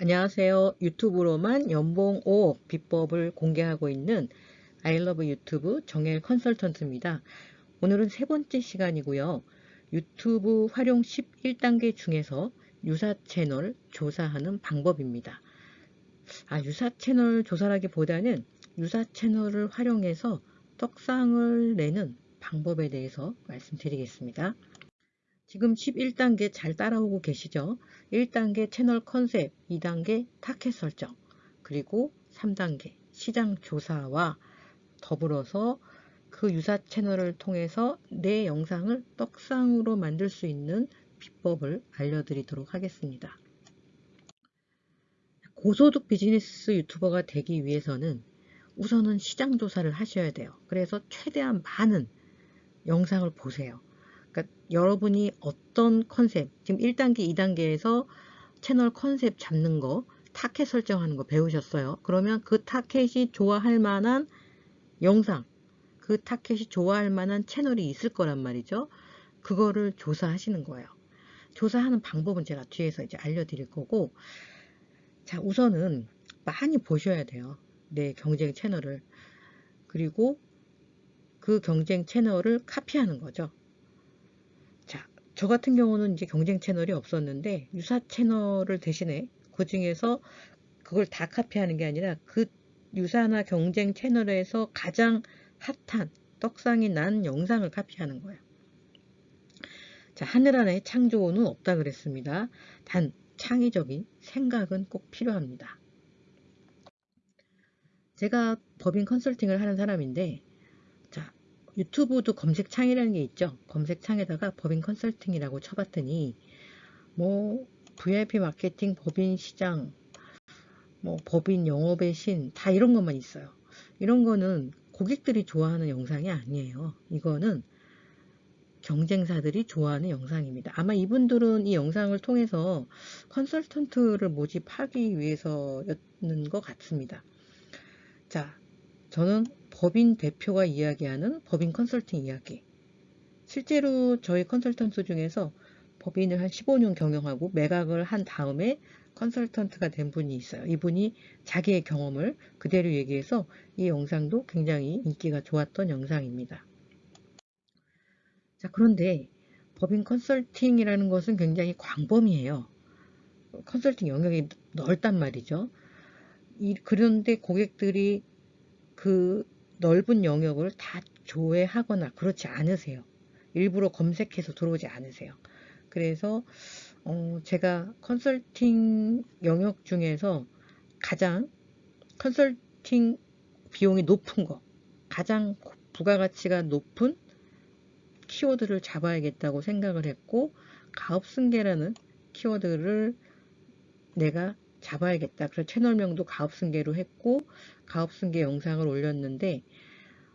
안녕하세요. 유튜브로만 연봉 5억 비법을 공개하고 있는 아이러브 유튜브 정엘 컨설턴트입니다. 오늘은 세 번째 시간이고요. 유튜브 활용 11단계 중에서 유사 채널 조사하는 방법입니다. 아, 유사 채널 조사라기보다는 유사 채널을 활용해서 떡상을 내는 방법에 대해서 말씀드리겠습니다. 지금 11단계 잘 따라오고 계시죠? 1단계 채널 컨셉, 2단계 타켓 설정, 그리고 3단계 시장 조사와 더불어서 그 유사 채널을 통해서 내 영상을 떡상으로 만들 수 있는 비법을 알려드리도록 하겠습니다. 고소득 비즈니스 유튜버가 되기 위해서는 우선은 시장 조사를 하셔야 돼요. 그래서 최대한 많은 영상을 보세요. 그러니까 여러분이 어떤 컨셉, 지금 1단계, 2단계에서 채널 컨셉 잡는 거, 타켓 설정하는 거 배우셨어요. 그러면 그 타켓이 좋아할 만한 영상, 그 타켓이 좋아할 만한 채널이 있을 거란 말이죠. 그거를 조사하시는 거예요. 조사하는 방법은 제가 뒤에서 이제 알려드릴 거고, 자, 우선은 많이 보셔야 돼요. 내 경쟁 채널을. 그리고 그 경쟁 채널을 카피하는 거죠. 저 같은 경우는 이제 경쟁 채널이 없었는데 유사 채널을 대신에 그 중에서 그걸 다 카피하는 게 아니라 그 유사나 경쟁 채널에서 가장 핫한 떡상이 난 영상을 카피하는 거예요. 자, 하늘 안에 창조는 없다 그랬습니다. 단 창의적인 생각은 꼭 필요합니다. 제가 법인 컨설팅을 하는 사람인데 유튜브도 검색창이라는 게 있죠. 검색창에다가 법인 컨설팅이라고 쳐봤더니 뭐 VIP 마케팅, 법인 시장, 뭐 법인 영업의 신 다 이런 것만 있어요. 이런 거는 고객들이 좋아하는 영상이 아니에요. 이거는 경쟁사들이 좋아하는 영상입니다. 아마 이분들은 이 영상을 통해서 컨설턴트를 모집하기 위해서였는 것 같습니다. 자, 저는 법인 대표가 이야기하는 법인 컨설팅 이야기. 실제로 저희 컨설턴트 중에서 법인을 한 15년 경영하고 매각을 한 다음에 컨설턴트가 된 분이 있어요. 이분이 자기의 경험을 그대로 얘기해서 이 영상도 굉장히 인기가 좋았던 영상입니다. 자, 그런데 법인 컨설팅이라는 것은 굉장히 광범위해요. 컨설팅 영역이 넓단 말이죠. 이, 그런데 고객들이 그 넓은 영역을 다 조회하거나 그렇지 않으세요. 일부러 검색해서 들어오지 않으세요. 그래서 어 제가 컨설팅 영역 중에서 가장 컨설팅 비용이 높은 거 가장 부가가치가 높은 키워드를 잡아야겠다고 생각을 했고 가업승계라는 키워드를 내가 잡아야겠다. 그래서 채널명도 가업승계로 했고 가업승계 영상을 올렸는데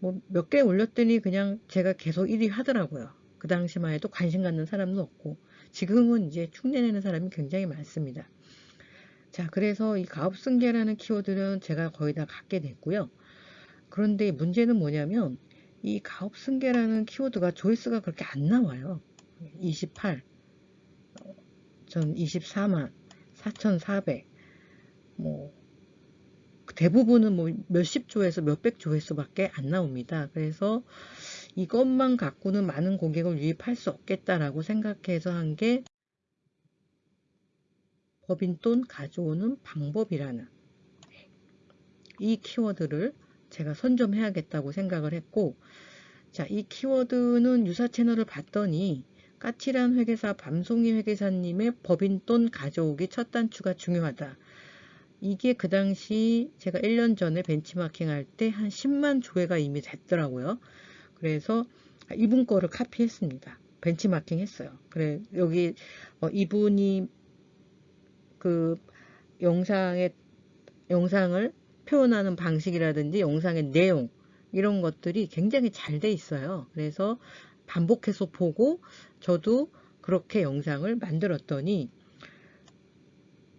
뭐 몇 개 올렸더니 그냥 제가 계속 1위 하더라고요. 그 당시만 해도 관심 갖는 사람은 없고 지금은 이제 흉내내는 사람이 굉장히 많습니다. 자 그래서 이 가업승계라는 키워드는 제가 거의 다 갖게 됐고요. 그런데 문제는 뭐냐면 이 가업승계라는 키워드가 조회수가 그렇게 안 나와요. 28, 전 24만, 4,400, 뭐 대부분은 뭐 몇십 조에서 몇백 조회수밖에 안 나옵니다. 그래서 이것만 갖고는 많은 고객을 유입할 수 없겠다라고 생각해서 한 게 법인 돈 가져오는 방법이라는 이 키워드를 제가 선점해야겠다고 생각을 했고 자, 이 키워드는 유사 채널을 봤더니 까칠한 회계사 밤송이 회계사님의 법인 돈 가져오기 첫 단추가 중요하다. 이게 그 당시 제가 1년 전에 벤치마킹 할때 한 10만 조회가 이미 됐더라고요. 그래서 이분 거를 카피했습니다. 벤치마킹 했어요. 그래 여기 어, 이분이 그 영상의 영상을 표현하는 방식이라든지 영상의 내용 이런 것들이 굉장히 잘 돼 있어요. 그래서 반복해서 보고 저도 그렇게 영상을 만들었더니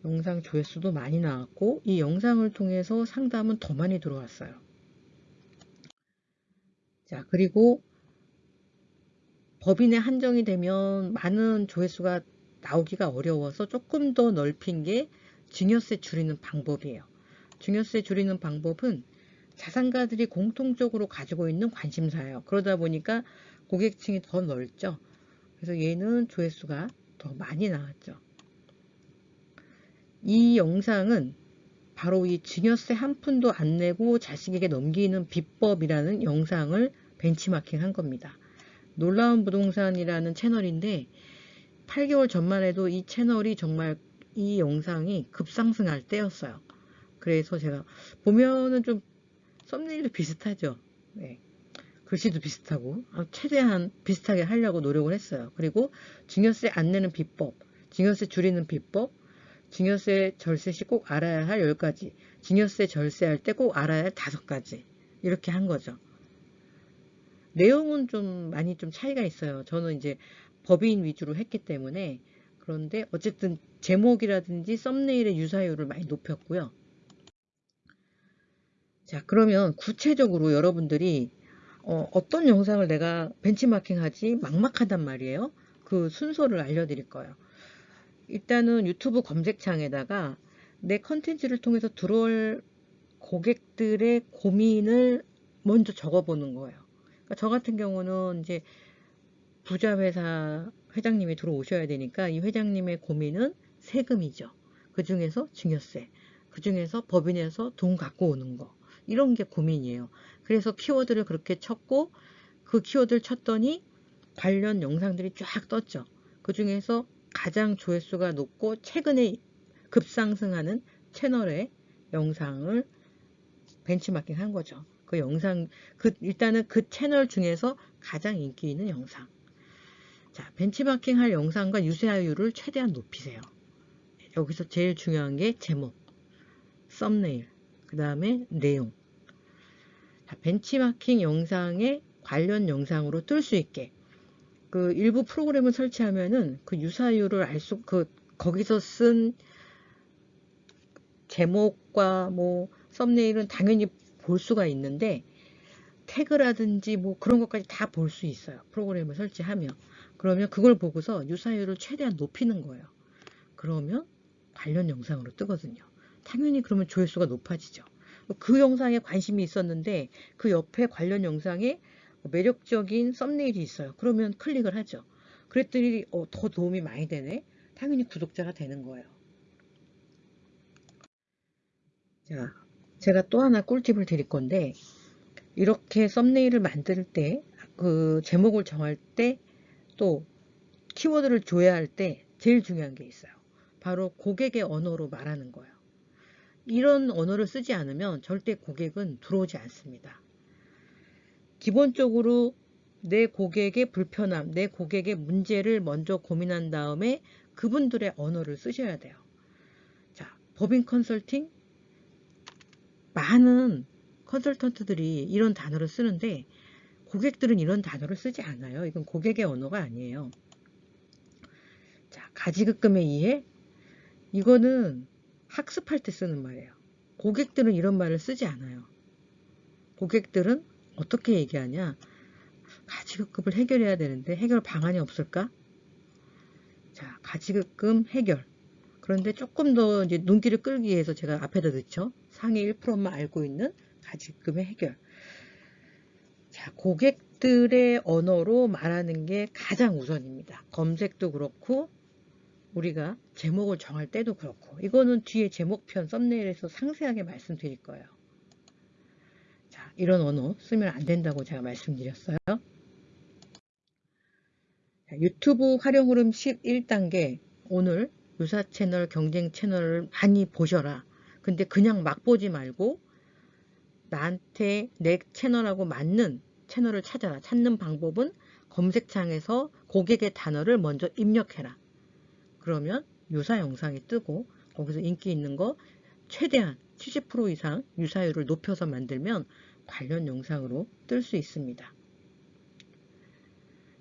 영상 조회수도 많이 나왔고 이 영상을 통해서 상담은 더 많이 들어왔어요. 자 그리고 법인에 한정이 되면 많은 조회수가 나오기가 어려워서 조금 더 넓힌 게 증여세 줄이는 방법이에요. 증여세 줄이는 방법은 자산가들이 공통적으로 가지고 있는 관심사예요. 그러다 보니까 고객층이 더 넓죠. 그래서 얘는 조회수가 더 많이 나왔죠. 이 영상은 바로 이 증여세 한 푼도 안 내고 자식에게 넘기는 비법이라는 영상을 벤치마킹 한 겁니다. 놀라운 부동산이라는 채널인데 8개월 전만 해도 이 채널이 정말 이 영상이 급상승할 때였어요. 그래서 제가 보면은 좀 썸네일도 비슷하죠. 네. 글씨도 비슷하고 아, 최대한 비슷하게 하려고 노력을 했어요. 그리고 증여세 안 내는 비법, 증여세 줄이는 비법, 증여세 절세 시 꼭 알아야 할 10가지, 증여세 절세할 때 꼭 알아야 할 5가지 이렇게 한 거죠. 내용은 좀 많이 좀 차이가 있어요. 저는 이제 법인 위주로 했기 때문에 그런데 어쨌든 제목이라든지 썸네일의 유사율을 많이 높였고요. 자 그러면 구체적으로 여러분들이 어, 떤 영상을 내가 벤치마킹 하지 막막하단 말이에요. 그 순서를 알려드릴 거예요. 일단은 유튜브 검색창에다가 내 컨텐츠를 통해서 들어올 고객들의 고민을 먼저 적어보는 거예요. 그러니까 저 같은 경우는 이제 부자 회사 회장님이 들어오셔야 되니까 이 회장님의 고민은 세금이죠. 그 중에서 증여세, 그 중에서 법인에서 돈 갖고 오는 거 이런 게 고민이에요. 그래서 키워드를 그렇게 쳤고 그 키워드를 쳤더니 관련 영상들이 쫙 떴죠. 그 중에서 가장 조회수가 높고 최근에 급상승하는 채널의 영상을 벤치마킹 한 거죠. 그 영상, 그, 일단은 그 채널 중에서 가장 인기 있는 영상. 자, 벤치마킹 할 영상과 유사율을 최대한 높이세요. 여기서 제일 중요한 게 제목, 썸네일, 그 다음에 내용. 자, 벤치마킹 영상에 관련 영상으로 뜰 수 있게 그 일부 프로그램을 설치하면은 그 유사율을 알 수, 그, 거기서 쓴 제목과 뭐 썸네일은 당연히 볼 수가 있는데 태그라든지 뭐 그런 것까지 다 볼 수 있어요. 프로그램을 설치하면. 그러면 그걸 보고서 유사율을 최대한 높이는 거예요. 그러면 관련 영상으로 뜨거든요. 당연히 그러면 조회수가 높아지죠. 그 영상에 관심이 있었는데 그 옆에 관련 영상에 매력적인 썸네일이 있어요. 그러면 클릭을 하죠. 그랬더니 어, 더 도움이 많이 되네. 당연히 구독자가 되는 거예요. 자, 제가 또 하나 꿀팁을 드릴 건데 이렇게 썸네일을 만들 때 그 제목을 정할 때 또 키워드를 조회할 때 제일 중요한 게 있어요. 바로 고객의 언어로 말하는 거예요. 이런 언어를 쓰지 않으면 절대 고객은 들어오지 않습니다. 기본적으로 내 고객의 불편함, 내 고객의 문제를 먼저 고민한 다음에 그분들의 언어를 쓰셔야 돼요. 자, 법인 컨설팅 많은 컨설턴트들이 이런 단어를 쓰는데 고객들은 이런 단어를 쓰지 않아요. 이건 고객의 언어가 아니에요. 자, 가지급금의 이해? 이거는 학습할 때 쓰는 말이에요. 고객들은 이런 말을 쓰지 않아요. 고객들은 어떻게 얘기하냐? 가지급금을 해결해야 되는데 해결 방안이 없을까? 자, 가지급금 해결. 그런데 조금 더 이제 눈길을 끌기 위해서 제가 앞에다 넣죠. 상위 1%만 알고 있는 가지급금의 해결. 자, 고객들의 언어로 말하는 게 가장 우선입니다. 검색도 그렇고 우리가 제목을 정할 때도 그렇고 이거는 뒤에 제목편 썸네일에서 상세하게 말씀드릴 거예요. 자, 이런 언어 쓰면 안 된다고 제가 말씀드렸어요. 자, 유튜브 활용 흐름 11단계 오늘 유사 채널, 경쟁 채널을 많이 보셔라. 근데 그냥 막 보지 말고 나한테 내 채널하고 맞는 채널을 찾아라. 찾는 방법은 검색창에서 고객의 단어를 먼저 입력해라. 그러면 유사 영상이 뜨고 거기서 인기 있는 거 최대한 70% 이상 유사율을 높여서 만들면 관련 영상으로 뜰 수 있습니다.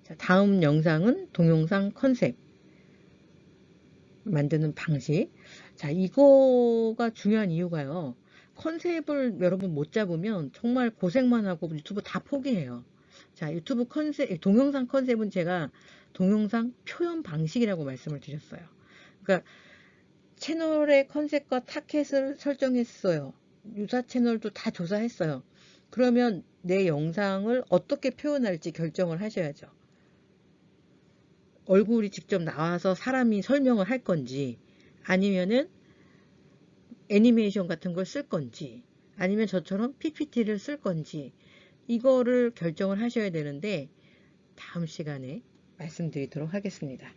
자, 다음 영상은 동영상 컨셉 만드는 방식. 자, 이거가 중요한 이유가요. 컨셉을 여러분 못 잡으면 정말 고생만 하고 유튜브 다 포기해요. 자, 유튜브 컨셉, 동영상 컨셉은 제가 동영상 표현 방식이라고 말씀을 드렸어요. 그러니까 채널의 컨셉과 타켓을 설정했어요. 유사 채널도 다 조사했어요. 그러면 내 영상을 어떻게 표현할지 결정을 하셔야죠. 얼굴이 직접 나와서 사람이 설명을 할 건지 아니면은 애니메이션 같은 걸 쓸 건지 아니면 저처럼 PPT를 쓸 건지 이거를 결정을 하셔야 되는데 다음 시간에 말씀드리도록 하겠습니다.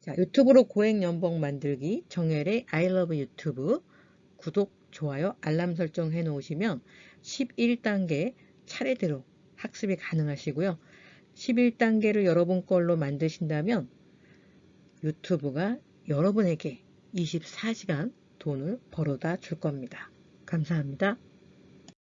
자, 유튜브로 고액 연봉 만들기 정열의 I love 유튜브 구독, 좋아요, 알람 설정 해 놓으시면 11단계 차례대로 학습이 가능하시고요. 11단계를 여러분 걸로 만드신다면 유튜브가 여러분에게 24시간 돈을 벌어다 줄 겁니다. 감사합니다.